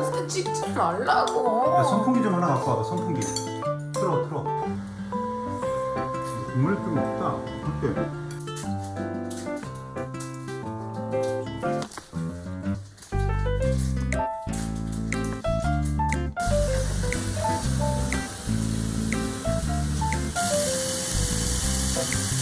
때 찍지 말라고. 야, 선풍기 좀 하나 갖고 와봐 선풍기 틀어 틀어 국물 좀 없다 어때? 음.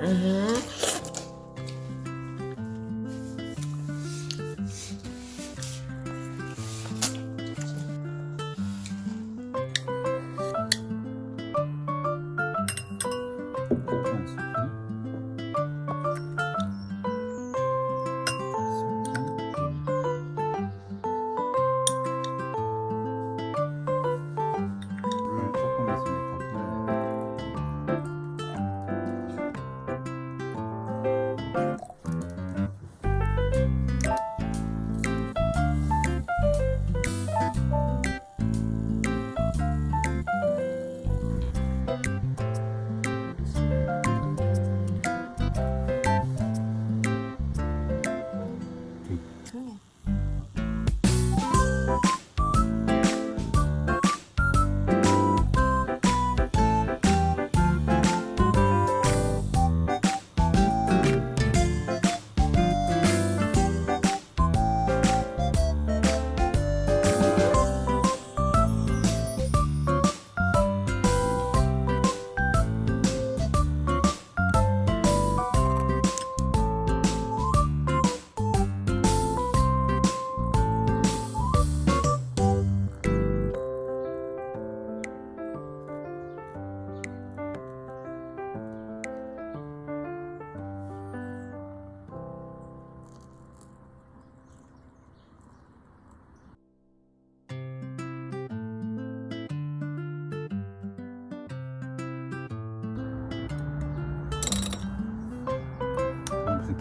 물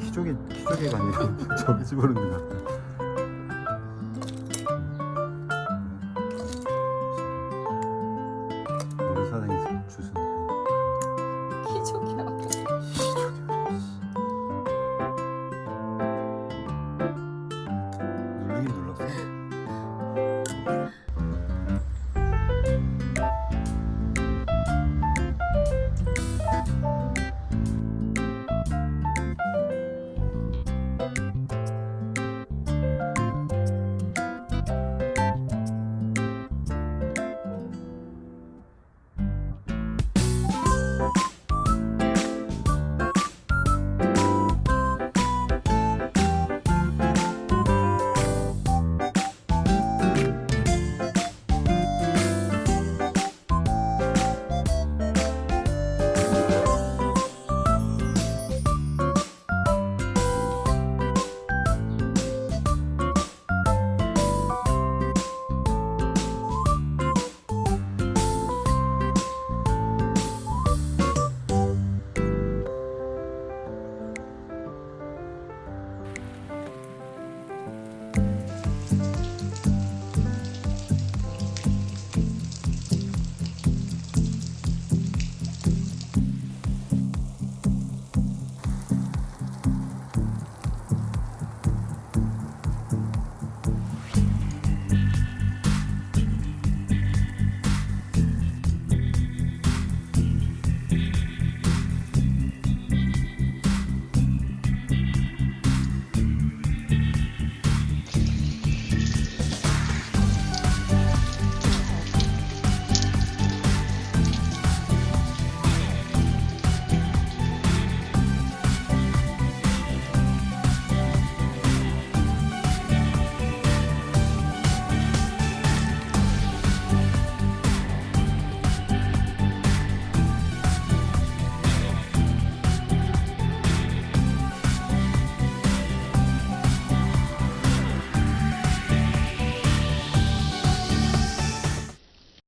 기저귀 기저귀가 아니라 저기 집어넣는 것 같아